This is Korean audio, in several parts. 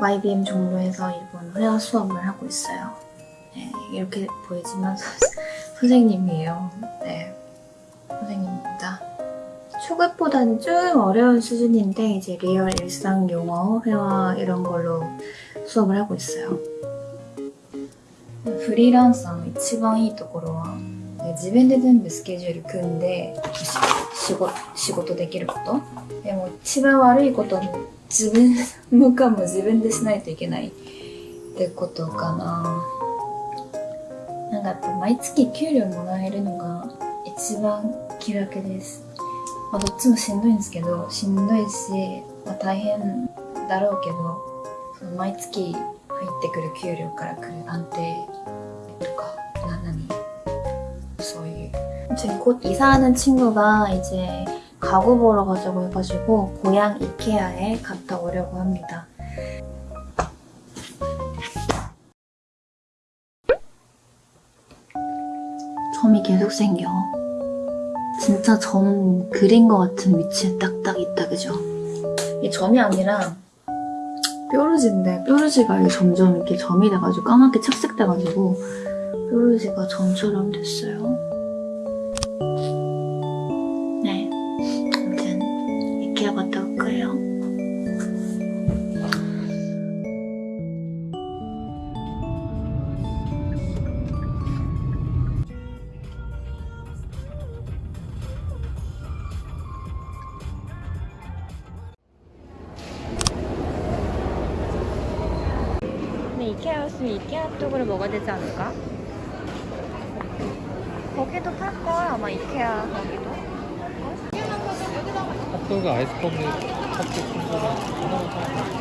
YBM 종로에서 일본 회화 수업을 하고 있어요. 네, 이렇게 보이지만 선생님이에요. 네, 선생님입니다. 초급보다는 좀 어려운 수준인데 이제 리얼 일상 용어, 회화 이런 걸로 수업을 하고 있어요. 프리랜서 一番いいところは自分で全部スケジュール組んで仕事できることでも一番悪いこと自分もかも自分でしないといけないってことかななんかやっぱ毎月給料もらえるのが一番気楽ですまあ、どっちもしんどいんですけどしんどいし、まあ、大変だろうけどその毎月入ってくる給料からくる安定とかな何そういう지금 곧 이사하는 친구가 이제 가구 보러 가자고 해가지고 고향 이케아에 갔다 오려고 합니다. 점이 계속 생겨. 진짜 점 그린 것 같은 위치에 딱딱 있다 그죠? 이 점이 아니라 뾰루지인데 뾰루지가 점점 이렇게 점이 돼가지고 까맣게 착색돼가지고 뾰루지가 점처럼 됐어요 올 거예요 근데 이케아였으면 이케아 쪽으로 먹어야 되지 않을까? 거기도 팔걸 아마 이케아 거기도 핫도그 아이스크림 핫도그 순서는 하나만 사고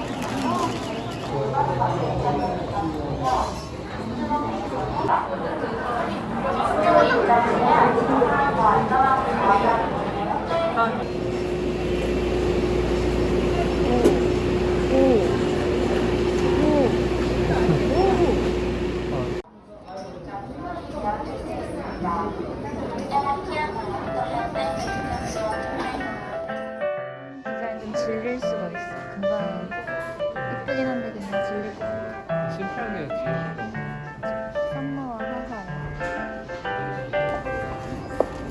질릴 수가 있어. 금방 이쁘긴 한데 그냥 질릴 것 같아. 심플하게 산마와 하하.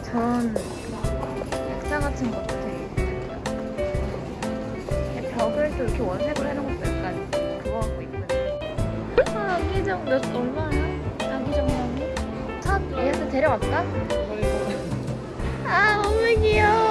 전 액자 같은 것도 되게 예쁘다 벽을 또 이렇게 원색으로 해놓은 것도 약간 그거 갖고 이쁘네 아 아기정 몇 얼마야? 아기정량이? 차 얘한테 데려갈까? 아 너무 귀여워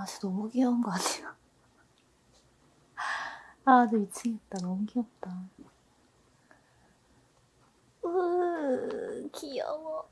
아 진짜 너무 귀여운 거 아니야? 아 근데 미치겠다. 너무 귀엽다. 으 귀여워